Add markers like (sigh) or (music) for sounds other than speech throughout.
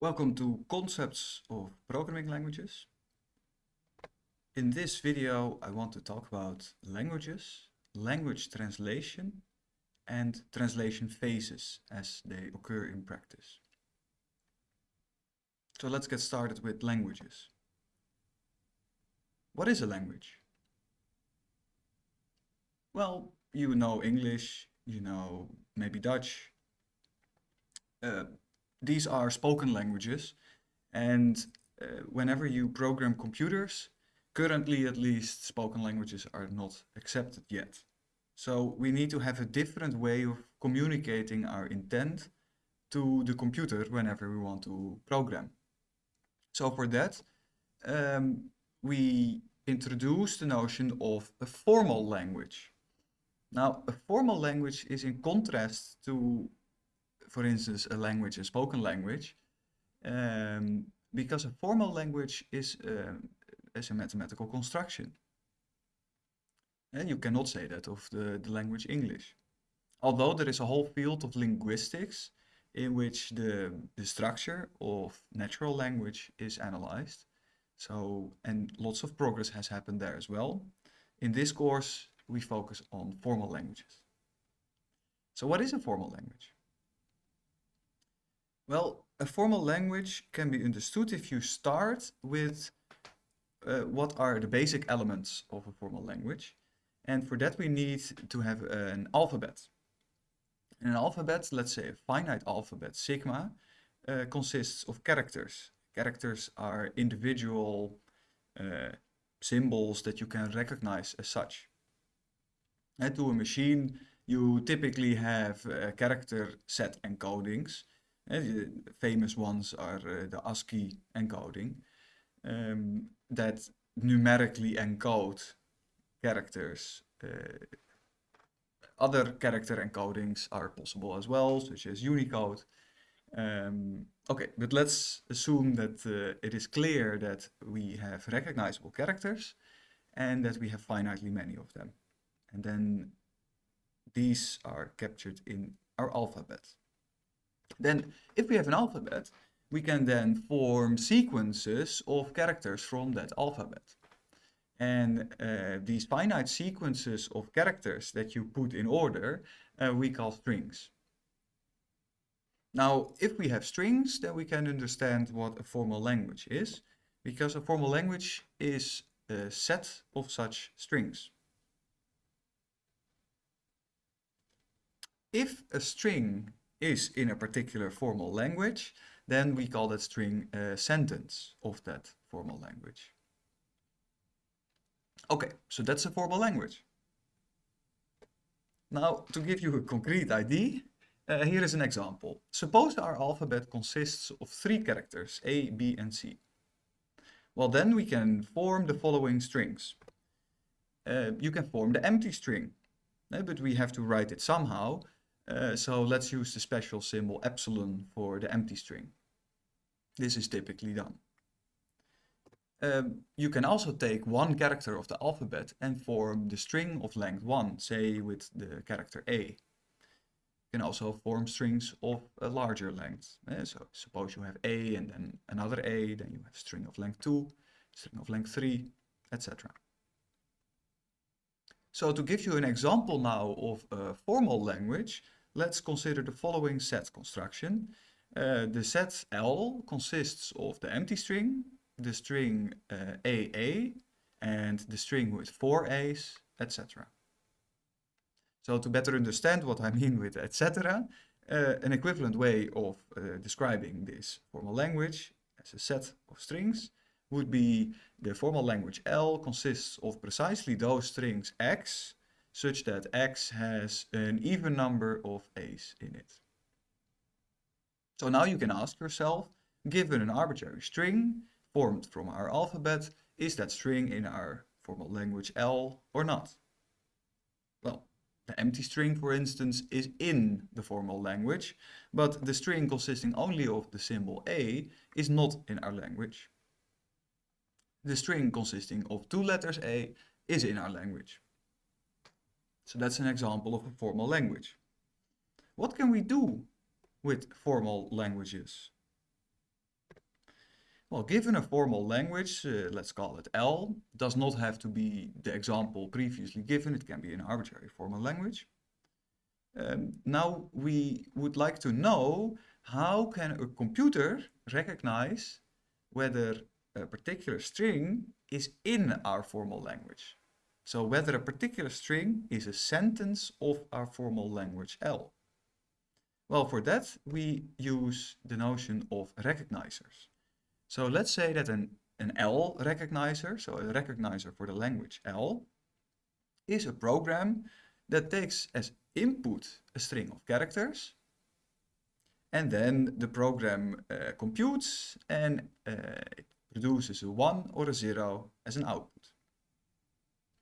Welcome to Concepts of Programming Languages. In this video I want to talk about languages, language translation and translation phases as they occur in practice. So let's get started with languages. What is a language? Well, you know English, you know maybe Dutch, uh, these are spoken languages and uh, whenever you program computers, currently at least spoken languages are not accepted yet. So we need to have a different way of communicating our intent to the computer whenever we want to program. So for that, um, we introduce the notion of a formal language. Now, a formal language is in contrast to for instance, a language, a spoken language, um, because a formal language is, uh, is a mathematical construction. And you cannot say that of the, the language English. Although there is a whole field of linguistics in which the, the structure of natural language is analyzed. So, and lots of progress has happened there as well. In this course, we focus on formal languages. So what is a formal language? Well, a formal language can be understood if you start with uh, what are the basic elements of a formal language. And for that we need to have an alphabet. An alphabet, let's say a finite alphabet, sigma, uh, consists of characters. Characters are individual uh, symbols that you can recognize as such. And to a machine, you typically have a character set encodings the famous ones are the ASCII encoding um, that numerically encode characters. Uh, other character encodings are possible as well, such as Unicode. Um, okay, but let's assume that uh, it is clear that we have recognizable characters and that we have finitely many of them. And then these are captured in our alphabet. Then if we have an alphabet, we can then form sequences of characters from that alphabet. And uh, these finite sequences of characters that you put in order, uh, we call strings. Now, if we have strings, then we can understand what a formal language is, because a formal language is a set of such strings. If a string is in a particular formal language, then we call that string a sentence of that formal language. Okay, so that's a formal language. Now, to give you a concrete idea, uh, here is an example. Suppose our alphabet consists of three characters, A, B, and C. Well, then we can form the following strings. Uh, you can form the empty string, uh, but we have to write it somehow. Uh, so let's use the special symbol epsilon for the empty string. This is typically done. Um, you can also take one character of the alphabet and form the string of length 1, say with the character A. You can also form strings of a larger length. Uh, so suppose you have A and then another A, then you have string of length 2, string of length 3, etc. So to give you an example now of a formal language, let's consider the following set construction. Uh, the set L consists of the empty string, the string uh, AA, and the string with four A's, etc. So to better understand what I mean with etc., uh, an equivalent way of uh, describing this formal language as a set of strings would be the formal language L consists of precisely those strings X such that x has an even number of a's in it. So now you can ask yourself, given an arbitrary string formed from our alphabet, is that string in our formal language L or not? Well, the empty string, for instance, is in the formal language, but the string consisting only of the symbol A is not in our language. The string consisting of two letters A is in our language. So that's an example of a formal language. What can we do with formal languages? Well, given a formal language, uh, let's call it L, does not have to be the example previously given, it can be an arbitrary formal language. Um, now we would like to know how can a computer recognize whether a particular string is in our formal language. So whether a particular string is a sentence of our formal language L. Well, for that we use the notion of recognizers. So let's say that an, an L recognizer, so a recognizer for the language L, is a program that takes as input a string of characters and then the program uh, computes and uh, it produces a 1 or a 0 as an output.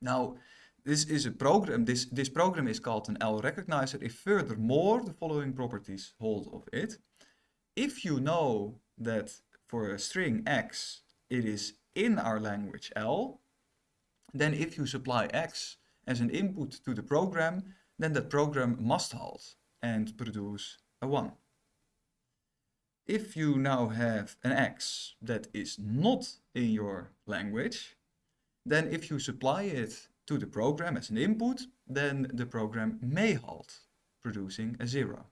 Now, this is a program, this, this program is called an L recognizer if furthermore the following properties hold of it. If you know that for a string x it is in our language L, then if you supply x as an input to the program, then that program must halt and produce a 1. If you now have an x that is not in your language, then if you supply it to the program as an input, then the program may halt, producing a 0.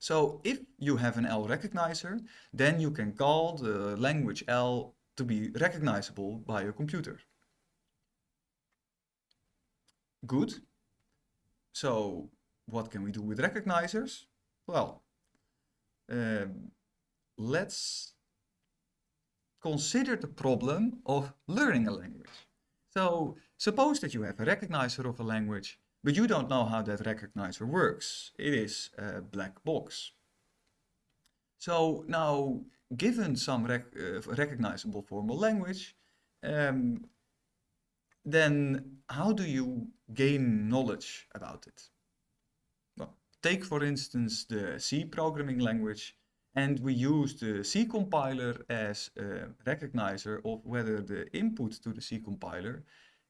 So if you have an L recognizer, then you can call the language L to be recognizable by a computer. Good. So what can we do with recognizers? Well, um, let's consider the problem of learning a language. So suppose that you have a recognizer of a language, but you don't know how that recognizer works. It is a black box. So now, given some rec uh, recognizable formal language, um, then how do you gain knowledge about it? Well, take for instance the C programming language and we use the C compiler as a recognizer of whether the input to the C compiler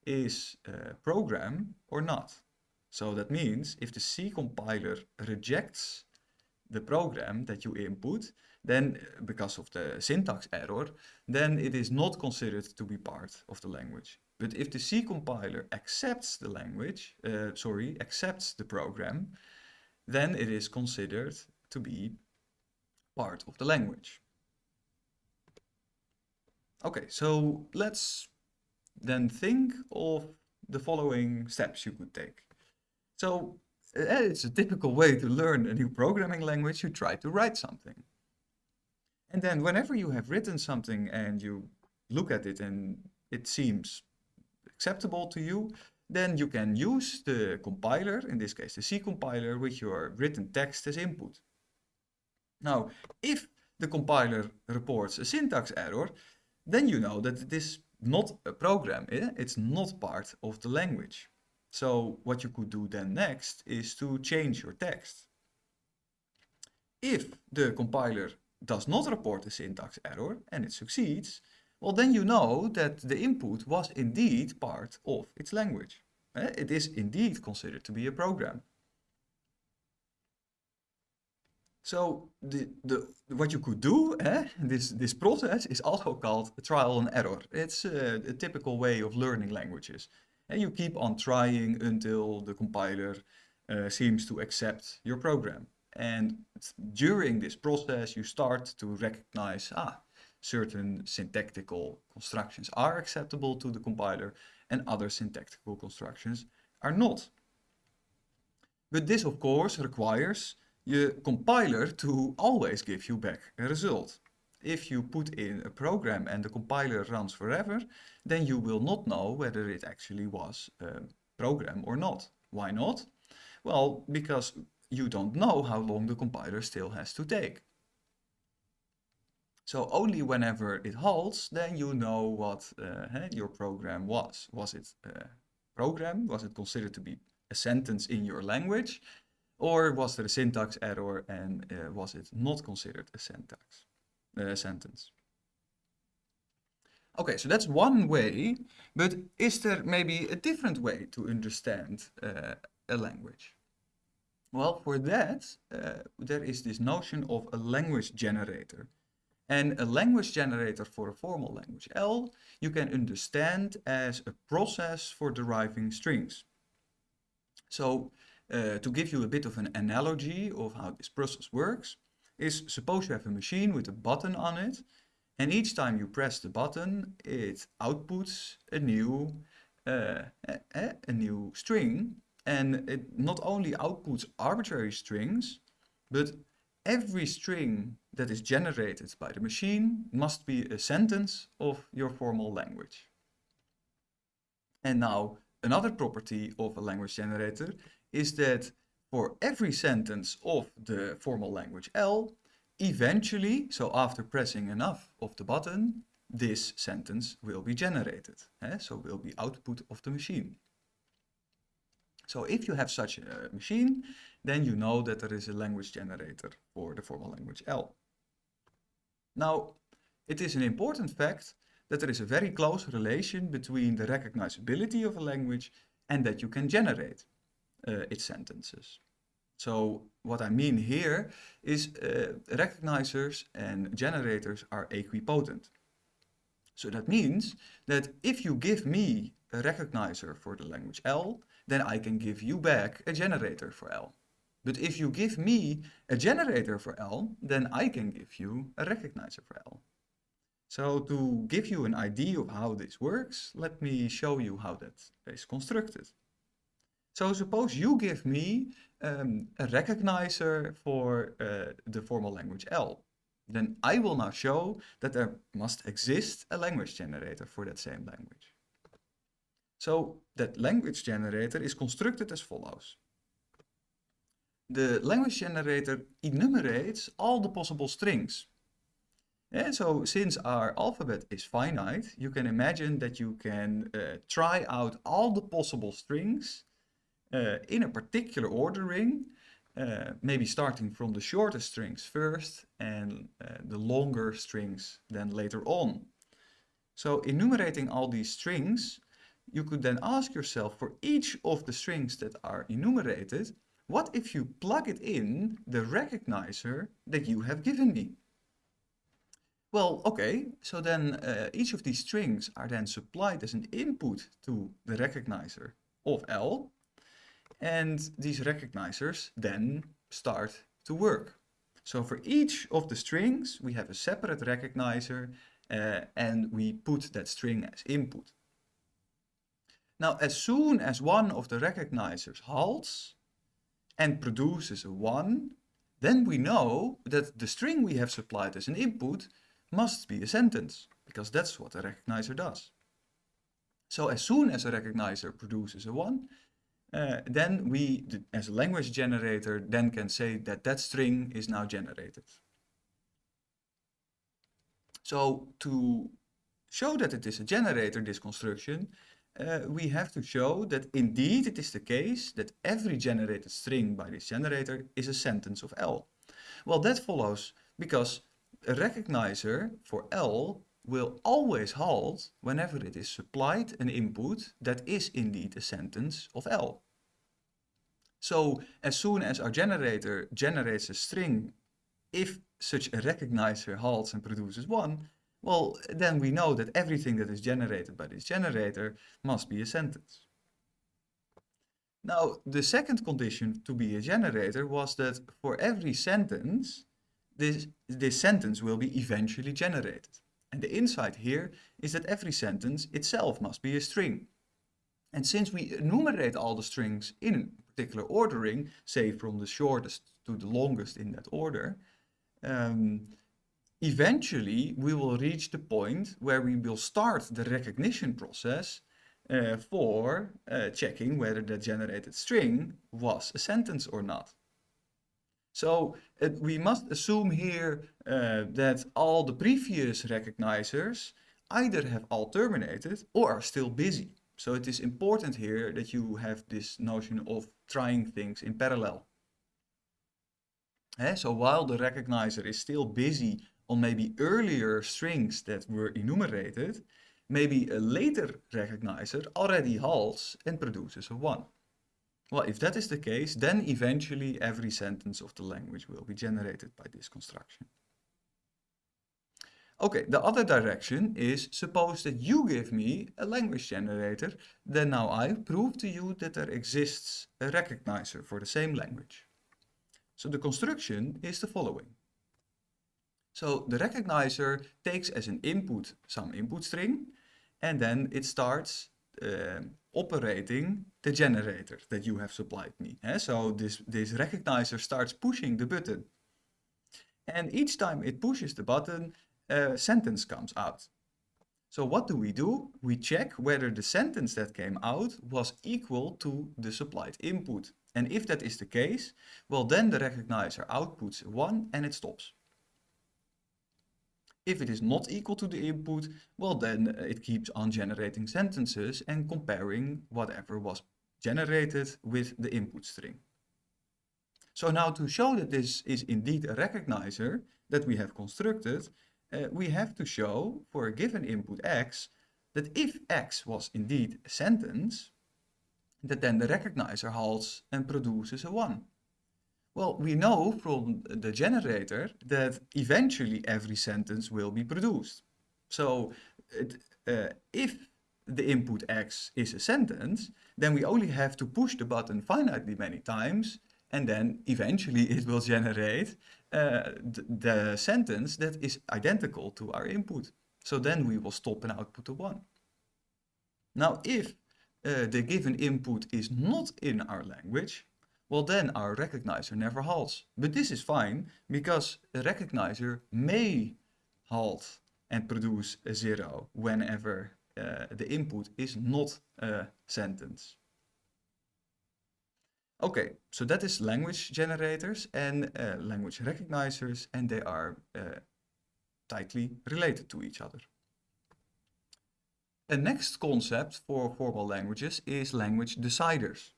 is a program or not. So that means if the C compiler rejects the program that you input, then because of the syntax error, then it is not considered to be part of the language. But if the C compiler accepts the language, uh, sorry, accepts the program, then it is considered to be part of the language. Okay, so let's then think of the following steps you could take. So eh, it's a typical way to learn a new programming language, you try to write something. And then whenever you have written something and you look at it and it seems acceptable to you, then you can use the compiler, in this case the C compiler, with your written text as input. Now, if the compiler reports a syntax error, then you know that it is not a program, eh? it's not part of the language. So what you could do then next is to change your text. If the compiler does not report a syntax error and it succeeds, well then you know that the input was indeed part of its language. Eh? It is indeed considered to be a program. So the, the, what you could do, eh, this, this process is also called trial and error. It's uh, a typical way of learning languages. And you keep on trying until the compiler uh, seems to accept your program. And during this process, you start to recognize, ah, certain syntactical constructions are acceptable to the compiler and other syntactical constructions are not. But this, of course, requires your compiler to always give you back a result. If you put in a program and the compiler runs forever, then you will not know whether it actually was a program or not. Why not? Well, because you don't know how long the compiler still has to take. So only whenever it halts, then you know what uh, your program was. Was it a program? Was it considered to be a sentence in your language? Or was there a syntax error and uh, was it not considered a syntax uh, sentence? Okay, so that's one way, but is there maybe a different way to understand uh, a language? Well, for that, there is this notion of a language generator. And a language generator for a formal language L, you can understand as a process for deriving strings. So uh, to give you a bit of an analogy of how this process works, is suppose you have a machine with a button on it, and each time you press the button, it outputs a new, uh, a, a new string, and it not only outputs arbitrary strings, but every string that is generated by the machine must be a sentence of your formal language. And now another property of a language generator is that for every sentence of the formal language L, eventually, so after pressing enough of the button, this sentence will be generated. Eh? So will be output of the machine. So if you have such a machine, then you know that there is a language generator for the formal language L. Now, it is an important fact that there is a very close relation between the recognizability of a language and that you can generate uh, its sentences. So what I mean here is uh, recognizers and generators are equipotent. So that means that if you give me a recognizer for the language L, then I can give you back a generator for L. But if you give me a generator for L, then I can give you a recognizer for L. So to give you an idea of how this works, let me show you how that is constructed. So suppose you give me um, a recognizer for uh, the formal language L. Then I will now show that there must exist a language generator for that same language. So that language generator is constructed as follows. The language generator enumerates all the possible strings. And so since our alphabet is finite, you can imagine that you can uh, try out all the possible strings in a particular ordering, uh, maybe starting from the shorter strings first and uh, the longer strings then later on. So enumerating all these strings you could then ask yourself for each of the strings that are enumerated, what if you plug it in the recognizer that you have given me? Well, okay, so then uh, each of these strings are then supplied as an input to the recognizer of L. And these recognizers then start to work. So for each of the strings, we have a separate recognizer uh, and we put that string as input. Now, as soon as one of the recognizers halts and produces a 1, then we know that the string we have supplied as an input must be a sentence, because that's what a recognizer does. So as soon as a recognizer produces a 1, uh, then we, as a language generator, then can say that that string is now generated. So to show that it is a generator, this construction, uh, we have to show that indeed it is the case that every generated string by this generator is a sentence of L. Well, that follows because a recognizer for L will always halt whenever it is supplied an input that is indeed a sentence of L. So as soon as our generator generates a string, if such a recognizer halts and produces one, well, then we know that everything that is generated by this generator must be a sentence. Now, the second condition to be a generator was that for every sentence, this, this sentence will be eventually generated. And the insight here is that every sentence itself must be a string. And since we enumerate all the strings in particular ordering, say from the shortest to the longest in that order, um, eventually we will reach the point where we will start the recognition process uh, for uh, checking whether the generated string was a sentence or not. So uh, we must assume here uh, that all the previous recognizers either have all terminated or are still busy. So it is important here that you have this notion of trying things in parallel. Eh, so while the recognizer is still busy on maybe earlier strings that were enumerated, maybe a later recognizer already halts and produces a 1. Well, if that is the case, then eventually every sentence of the language will be generated by this construction. Okay, the other direction is suppose that you give me a language generator, then now I prove to you that there exists a recognizer for the same language. So the construction is the following. So the recognizer takes as an input some input string and then it starts uh, operating the generator that you have supplied me. Eh? So this, this recognizer starts pushing the button. And each time it pushes the button, a sentence comes out. So what do we do? We check whether the sentence that came out was equal to the supplied input. And if that is the case, well then the recognizer outputs 1 and it stops. If it is not equal to the input, well then uh, it keeps on generating sentences and comparing whatever was generated with the input string. So now to show that this is indeed a recognizer that we have constructed, uh, we have to show for a given input x that if x was indeed a sentence, that then the recognizer halts and produces a 1. Well, we know from the generator that eventually every sentence will be produced. So uh, if the input x is a sentence, then we only have to push the button finitely many times and then eventually it will generate uh, the, the sentence that is identical to our input. So then we will stop and output a 1. Now if uh, the given input is not in our language, well then our recognizer never halts. But this is fine because a recognizer may halt and produce a zero whenever uh, the input is not a sentence. Okay, so that is language generators and uh, language recognizers and they are uh, tightly related to each other. A next concept for formal languages is language deciders.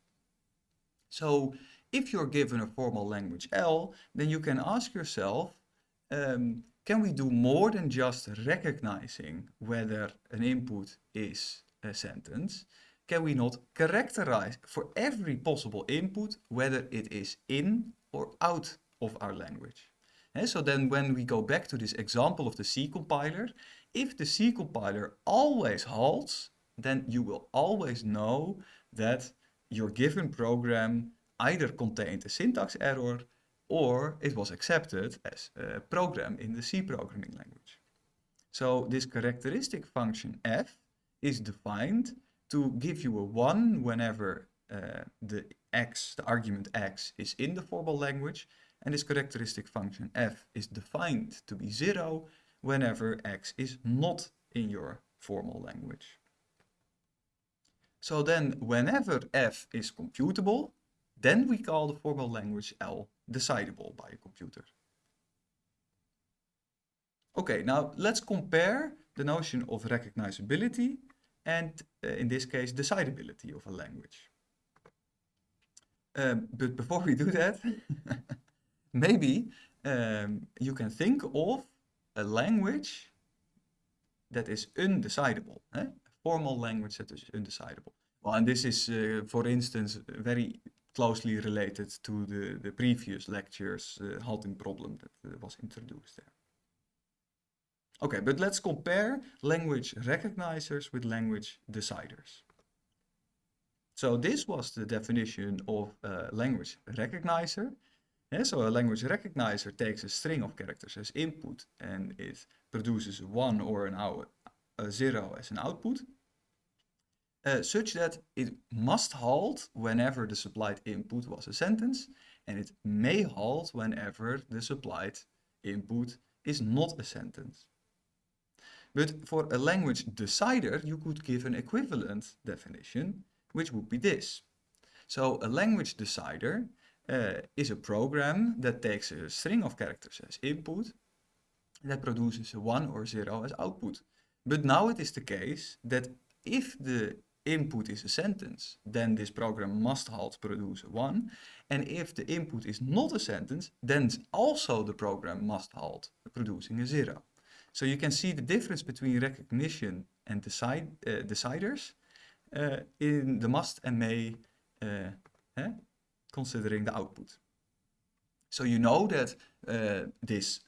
So if you're given a formal language L, then you can ask yourself, um, can we do more than just recognizing whether an input is a sentence? Can we not characterize for every possible input whether it is in or out of our language? And so then when we go back to this example of the C compiler, if the C compiler always halts, then you will always know that your given program either contained a syntax error or it was accepted as a program in the C programming language. So this characteristic function f is defined to give you a 1 whenever uh, the x, the argument x, is in the formal language and this characteristic function f is defined to be 0 whenever x is not in your formal language. So then whenever f is computable, then we call the formal language L decidable by a computer. Okay, now let's compare the notion of recognizability and uh, in this case decidability of a language. Um, but before we do that, (laughs) maybe um, you can think of a language that is undecidable, eh? a formal language that is undecidable. Well, and this is, uh, for instance, very closely related to the, the previous lecture's uh, halting problem that was introduced there. Okay, but let's compare language recognizers with language deciders. So this was the definition of a language recognizer. Yeah, so a language recognizer takes a string of characters as input and it produces 1 or an out, a 0 as an output. Uh, such that it must halt whenever the supplied input was a sentence and it may halt whenever the supplied input is not a sentence. But for a language decider, you could give an equivalent definition, which would be this. So a language decider uh, is a program that takes a string of characters as input that produces a 1 or 0 as output. But now it is the case that if the input is a sentence, then this program must halt produce a 1. And if the input is not a sentence, then also the program must halt producing a 0. So you can see the difference between recognition and decide, uh, deciders uh, in the must and may uh, eh, considering the output. So you know that this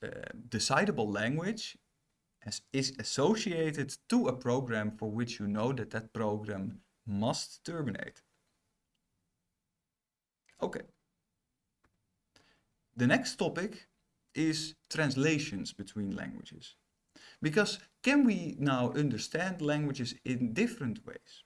decidable language has, is associated to a program for which you know that that program must terminate. Okay. The next topic is translations between languages. Because can we now understand languages in different ways?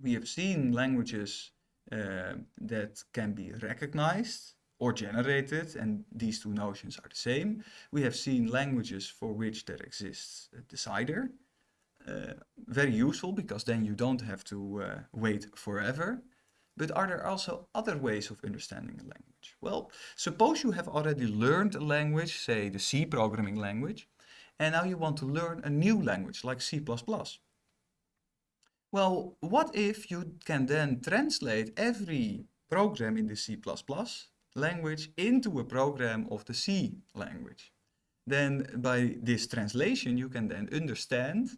We have seen languages uh, that can be recognized or generated, and these two notions are the same. We have seen languages for which there exists a decider. Uh, very useful because then you don't have to uh, wait forever. But are there also other ways of understanding a language? Well, suppose you have already learned a language, say the C programming language, and now you want to learn a new language like C++. Well, what if you can then translate every program in the C++ language into a program of the C language? Then by this translation you can then understand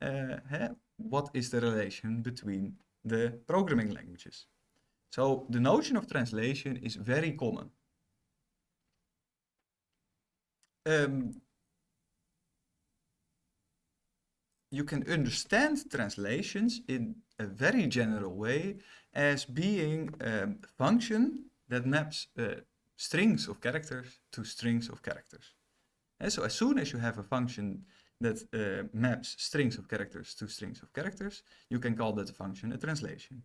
uh, what is the relation between the programming languages. So the notion of translation is very common. Um, you can understand translations in a very general way as being a function that maps uh, strings of characters to strings of characters. And so as soon as you have a function that uh, maps strings of characters to strings of characters, you can call that function a translation.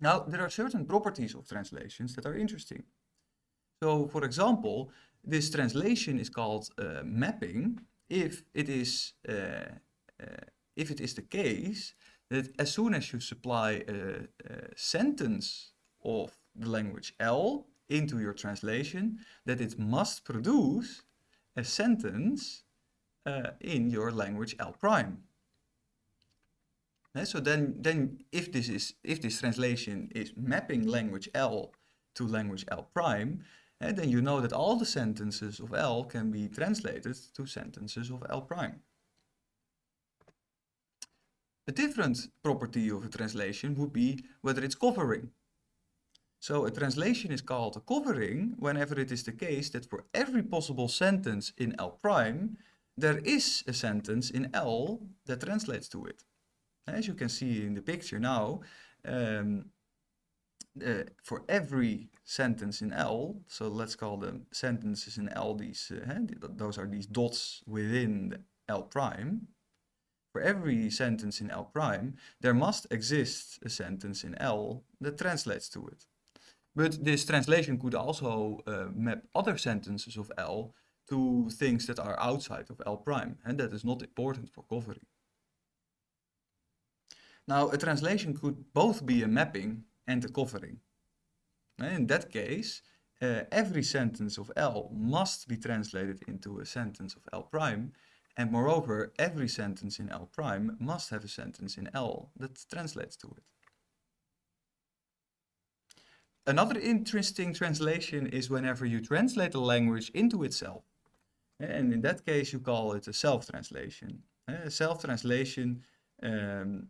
Now, there are certain properties of translations that are interesting. So, for example, this translation is called uh, mapping if it is uh, Eh, if it is the case that as soon as you supply a, a, sentence of the language L into your translation, that it must produce a sentence uh, in your language L prime. Eh, so then, then if this is if this translation is mapping language L to language L prime, then you know that all the sentences of L can be translated to sentences of L prime. A different property of a translation would be whether it's covering. So a translation is called a covering whenever it is the case that for every possible sentence in L prime, there is a sentence in L that translates to it. As you can see in the picture now, um, uh, for every sentence in L, so let's call them sentences in L, these, uh, those are these dots within L prime. For every sentence in L prime, there must exist a sentence in L that translates to it. But this translation could also uh, map other sentences of L to things that are outside of L prime, and that is not important for covering. Now, a translation could both be a mapping and a covering. In that case, uh, every sentence of L must be translated into a sentence of L prime, and moreover, every sentence in L prime must have a sentence in L that translates to it. Another interesting translation is whenever you translate a language into itself. And in that case, you call it a self-translation. A self-translation um,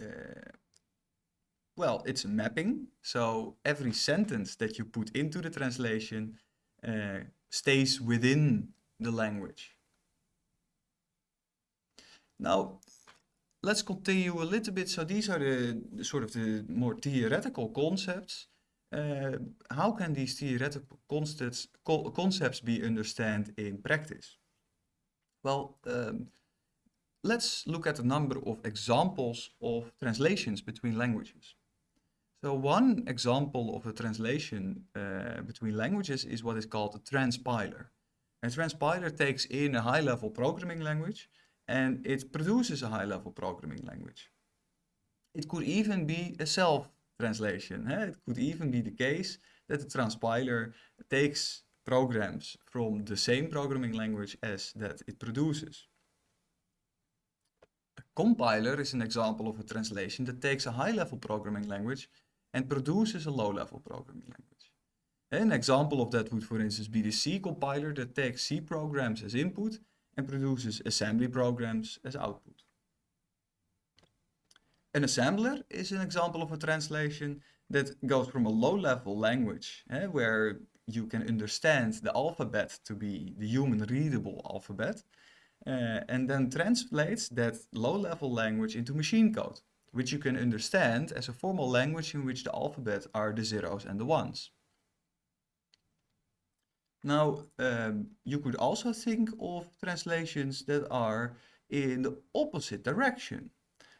uh, well, it's a mapping. So every sentence that you put into the translation uh, stays within the language. Now, let's continue a little bit. So these are the, the sort of the more theoretical concepts. Uh, how can these theoretical concepts, concepts be understood in practice? Well, um, let's look at a number of examples of translations between languages. So one example of a translation uh, between languages is what is called a transpiler. A transpiler takes in a high-level programming language and it produces a high-level programming language. It could even be a self-translation. Eh? It could even be the case that the transpiler takes programs from the same programming language as that it produces. A compiler is an example of a translation that takes a high-level programming language and produces a low-level programming language. An example of that would, for instance, be the C compiler that takes C programs as input and produces assembly programs as output. An assembler is an example of a translation that goes from a low-level language eh, where you can understand the alphabet to be the human readable alphabet uh, and then translates that low-level language into machine code, which you can understand as a formal language in which the alphabet are the zeros and the ones. Now, um, you could also think of translations that are in the opposite direction.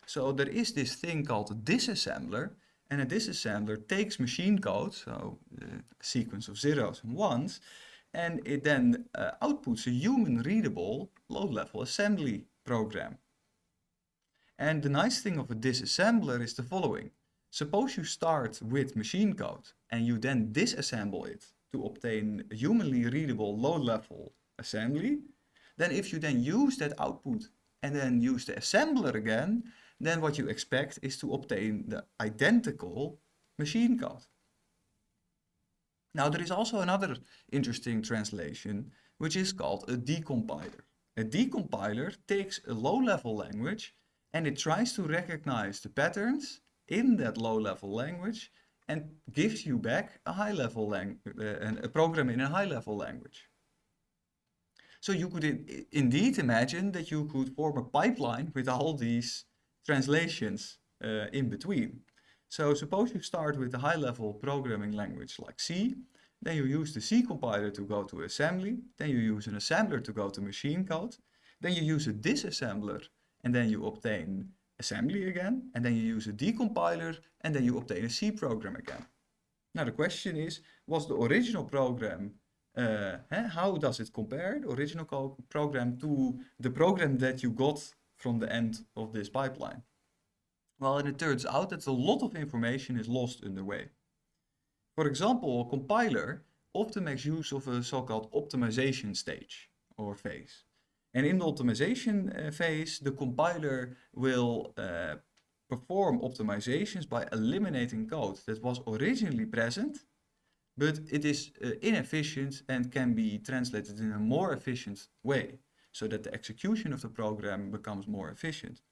So there is this thing called a disassembler, and a disassembler takes machine code, so a sequence of zeros and ones, and it then uh, outputs a human readable low-level assembly program. And the nice thing of a disassembler is the following. Suppose you start with machine code and you then disassemble it to obtain a humanly readable low-level assembly, then if you then use that output and then use the assembler again, then what you expect is to obtain the identical machine code. Now there is also another interesting translation, which is called a decompiler. A decompiler takes a low-level language and it tries to recognize the patterns in that low-level language and gives you back a high-level language, uh, a program in a high-level language. So you could in indeed imagine that you could form a pipeline with all these translations uh, in between. So suppose you start with a high-level programming language like C, then you use the C compiler to go to assembly, then you use an assembler to go to machine code, then you use a disassembler and then you obtain assembly again, and then you use a decompiler and then you obtain a C program again. Now the question is, was the original program, uh, how does it compare, the original program, to the program that you got from the end of this pipeline? Well, and it turns out that a lot of information is lost in the way. For example, a compiler often makes use of a so-called optimization stage or phase. And in the optimization uh, phase, the compiler will uh, perform optimizations by eliminating code that was originally present, but it is uh, inefficient and can be translated in a more efficient way, so that the execution of the program becomes more efficient.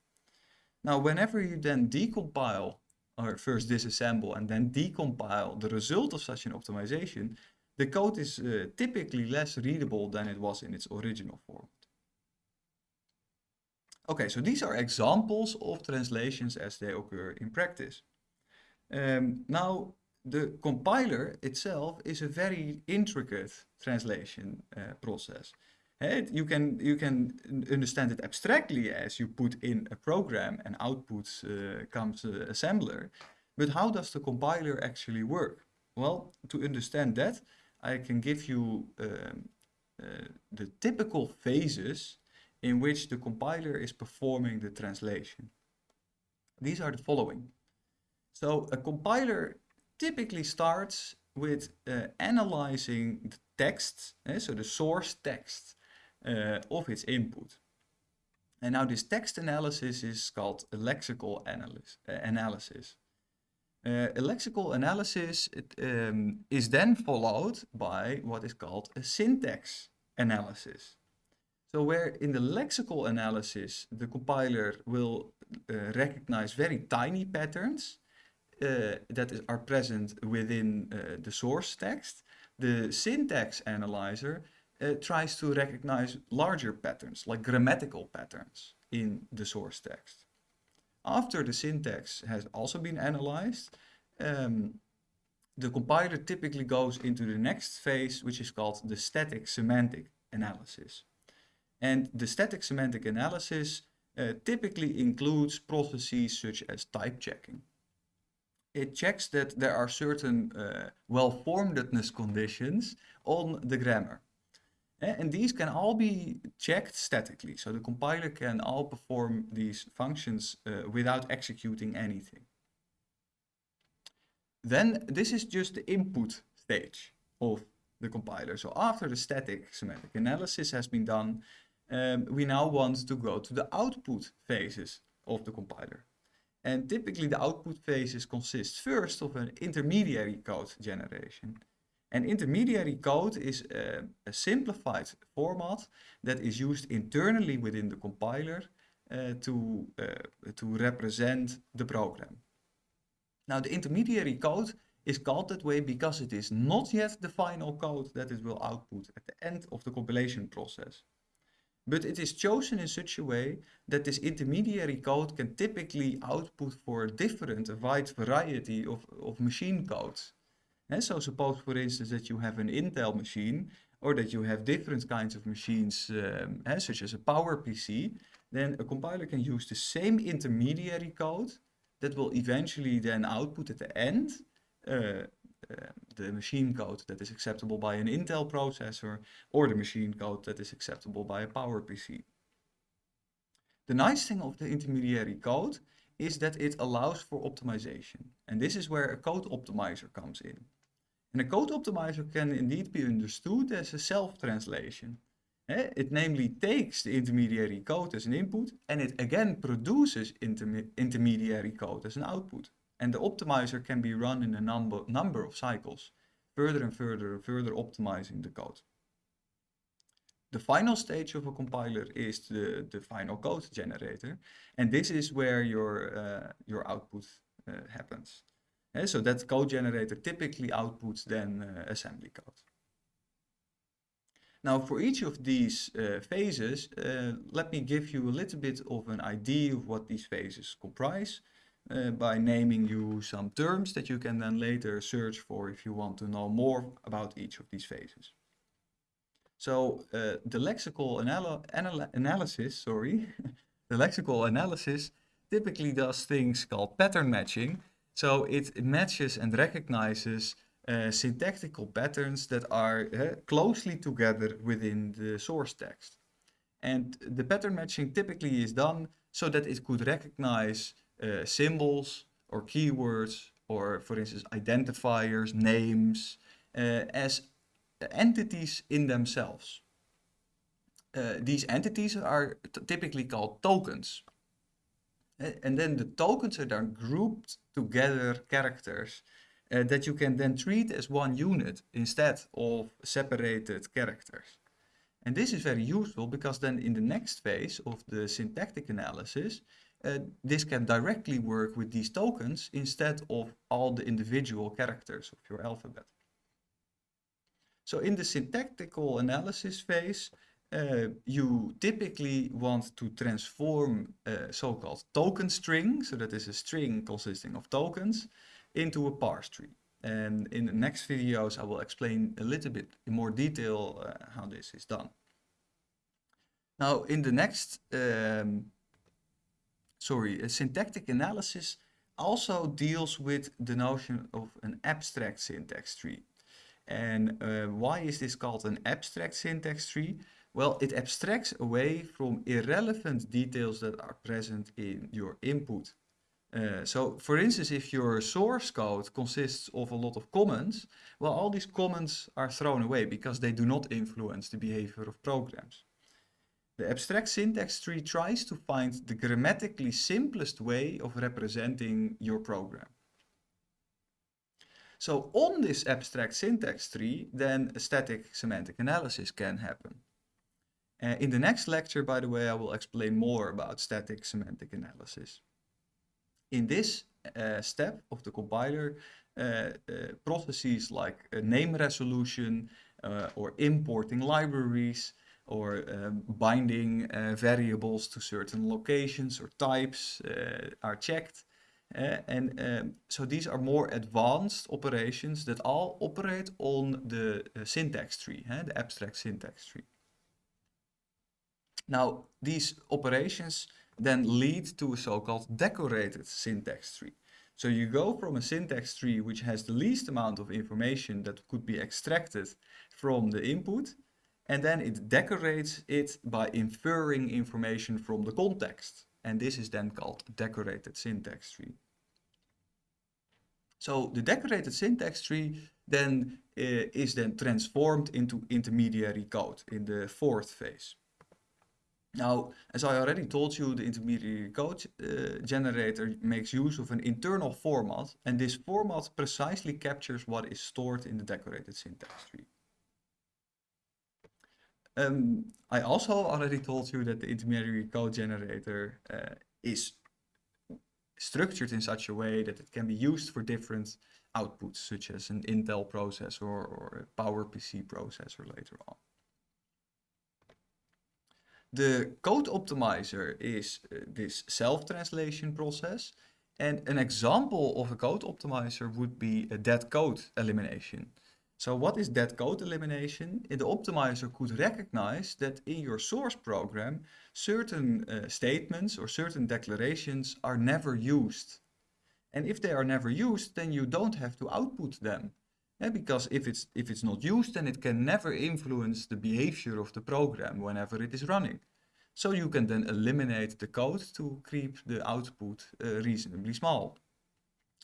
Now, whenever you then decompile or first disassemble and then decompile the result of such an optimization, the code is uh, typically less readable than it was in its original format. Okay, so these are examples of translations as they occur in practice. Um, now, the compiler itself is a very intricate translation uh, process. You can, you can understand it abstractly as you put in a program and output uh, comes uh, assembler. But how does the compiler actually work? Well, to understand that, I can give you um, uh, the typical phases in which the compiler is performing the translation. These are the following. So a compiler typically starts with uh, analyzing the text, eh, so the source text, uh, of its input. And now this text analysis is called a lexical analysis. Uh, analysis. Uh, a lexical analysis it, um, is then followed by what is called a syntax analysis. So where in the lexical analysis, the compiler will uh, recognize very tiny patterns uh, that is, are present within uh, the source text, the syntax analyzer uh, tries to recognize larger patterns, like grammatical patterns in the source text. After the syntax has also been analyzed, um, the compiler typically goes into the next phase, which is called the static semantic analysis. And the static semantic analysis uh, typically includes processes such as type checking. It checks that there are certain uh, well-formedness conditions on the grammar. And these can all be checked statically. So the compiler can all perform these functions uh, without executing anything. Then this is just the input stage of the compiler. So after the static semantic analysis has been done, um, we now want to go to the output phases of the compiler. And typically the output phases consist first of an intermediary code generation. And intermediary code is a, simplified format that is used internally within the compiler uh, to, uh, to represent the program. Now the intermediary code is called that way because it is not yet the final code that it will output at the end of the compilation process. But it is chosen in such a way that this intermediary code can typically output for different, a wide variety of, of machine codes. And so suppose, for instance, that you have an Intel machine or that you have different kinds of machines, um, such as a Power PC, then a compiler can use the same intermediary code that will eventually then output at the end uh, the machine code that is acceptable by an Intel processor or the machine code that is acceptable by a Power PC. The nice thing of the intermediary code is that it allows for optimization. And this is where a code optimizer comes in. And a code optimizer can indeed be understood as a self-translation. Eh, it namely takes the intermediary code as an input and it again produces intermediary code as an output. And the optimizer can be run in a number, number of cycles, further and further and further optimizing the code. The final stage of a compiler is the, the final code generator. And this is where your, uh, your output uh, happens. So that code generator typically outputs then uh, assembly code. Now for each of these uh, phases, uh, let me give you a little bit of an idea of what these phases comprise uh, by naming you some terms that you can then later search for if you want to know more about each of these phases. So uh, the lexical anal anal analysis, sorry, (laughs) the lexical analysis typically does things called pattern matching. So it matches and recognizes uh, syntactical patterns that are closely together within the source text. And the pattern matching typically is done so that it could recognize uh, symbols or keywords or for instance identifiers, names uh, as entities in themselves. Uh, these entities are typically called tokens. and then the tokens are then grouped together characters uh, that you can then treat as one unit instead of separated characters. And this is very useful because then in the next phase of the syntactic analysis, uh, this can directly work with these tokens instead of all the individual characters of your alphabet. So in the syntactical analysis phase, uh, you typically want to transform a so-called token string, so that is a string consisting of tokens, into a parse tree. And in the next videos, I will explain a little bit in more detail uh, how this is done. Now, in the next um, sorry, syntactic analysis also deals with the notion of an abstract syntax tree. And uh, why is this called an abstract syntax tree? Well, it abstracts away from irrelevant details that are present in your input. Uh, so, for instance, if your source code consists of a lot of comments, well, all these comments are thrown away because they do not influence the behavior of programs. The abstract syntax tree tries to find the grammatically simplest way of representing your program. So on this abstract syntax tree, then a static semantic analysis can happen. Uh, in the next lecture, by the way, I will explain more about static semantic analysis. In this uh, step of the compiler, uh, uh processes like name resolution uh, or importing libraries or um, binding uh, variables to certain locations or types uh, are checked. Uh, and um, so these are more advanced operations that all operate on the uh, syntax tree, the abstract syntax tree. Now, these operations then lead to a so-called decorated syntax tree. So you go from a syntax tree which has the least amount of information that could be extracted from the input and then it decorates it by inferring information from the context. And this is then called decorated syntax tree. So the decorated syntax tree then uh, is then transformed into intermediary code in the fourth phase. Now, as I already told you, the intermediary code uh, generator makes use of an internal format, and this format precisely captures what is stored in the decorated syntax tree. Um, I also already told you that the intermediary code generator uh, is structured in such a way that it can be used for different outputs, such as an Intel processor or a PowerPC processor later on. The code optimizer is uh, this self-translation process. And an example of a code optimizer would be a dead code elimination. So what is dead code elimination? The optimizer could recognize that in your source program, certain uh, statements or certain declarations are never used. And if they are never used, then you don't have to output them. Yeah, because if it's, if it's not used, then it can never influence the behavior of the program whenever it is running. So you can then eliminate the code to keep the output uh, reasonably small.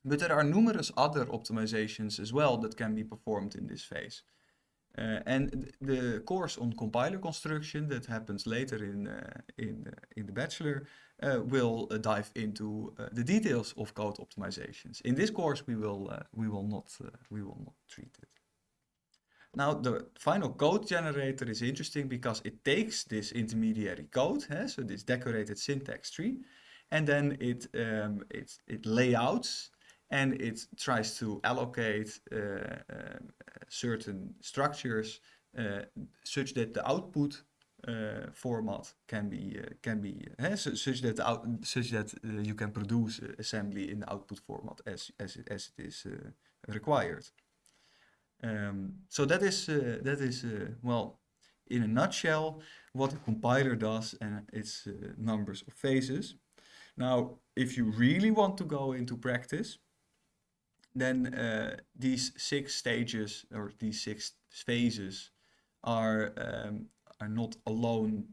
But there are numerous other optimizations as well that can be performed in this phase. Uh, and the course on compiler construction that happens later in, uh, in, uh, in the bachelor uh, will uh, dive into uh, the details of code optimizations. In this course we will, we will, not, we will not treat it. Now the final code generator is interesting because it takes this intermediary code, eh, so this decorated syntax tree, and then it, um, it, it layouts and it tries to allocate uh, uh, certain structures uh, such that the output uh, format can be uh, can be uh, such that out, such that you can produce assembly in the output format as as it, as it is required. Um, so that is that is well in a nutshell what a compiler does and its numbers of phases. Now, if you really want to go into practice, then uh, these six stages or these six phases are um, are not alone.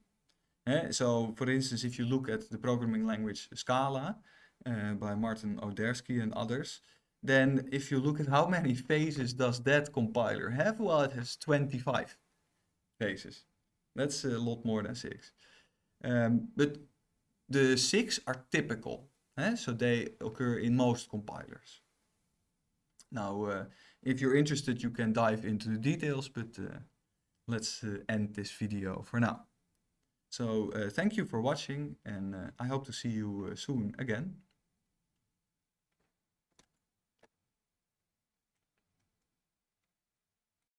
Eh? So, for instance, if you look at the programming language Scala uh, by Martin Odersky and others, then if you look at how many phases does that compiler have, well, it has 25 phases. That's a lot more than six. Um, but the six are typical, eh? so they occur in most compilers. Now, uh, if you're interested, you can dive into the details, but uh, let's uh, end this video for now. So thank you for watching and I hope to see you soon again.